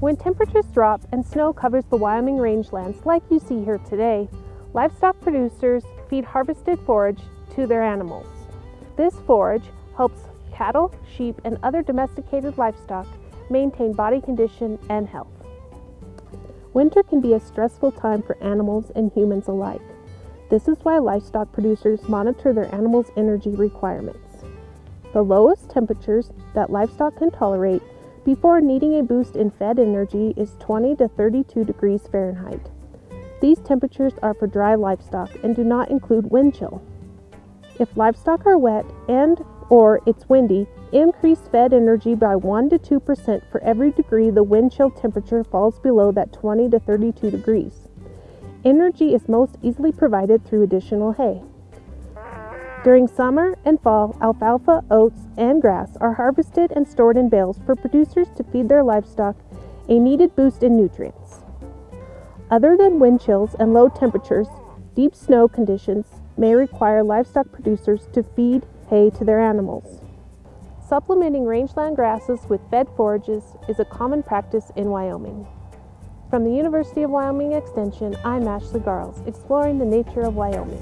When temperatures drop and snow covers the Wyoming rangelands like you see here today, livestock producers feed harvested forage to their animals. This forage helps cattle, sheep, and other domesticated livestock maintain body condition and health. Winter can be a stressful time for animals and humans alike. This is why livestock producers monitor their animals' energy requirements. The lowest temperatures that livestock can tolerate before needing a boost in fed energy is 20 to 32 degrees Fahrenheit. These temperatures are for dry livestock and do not include wind chill. If livestock are wet and or it's windy, increase fed energy by 1 to 2% for every degree the wind chill temperature falls below that 20 to 32 degrees. Energy is most easily provided through additional hay. During summer and fall, alfalfa, oats, and grass are harvested and stored in bales for producers to feed their livestock a needed boost in nutrients. Other than wind chills and low temperatures, deep snow conditions may require livestock producers to feed hay to their animals. Supplementing rangeland grasses with fed forages is a common practice in Wyoming. From the University of Wyoming Extension, I'm Ashley Garles, exploring the nature of Wyoming.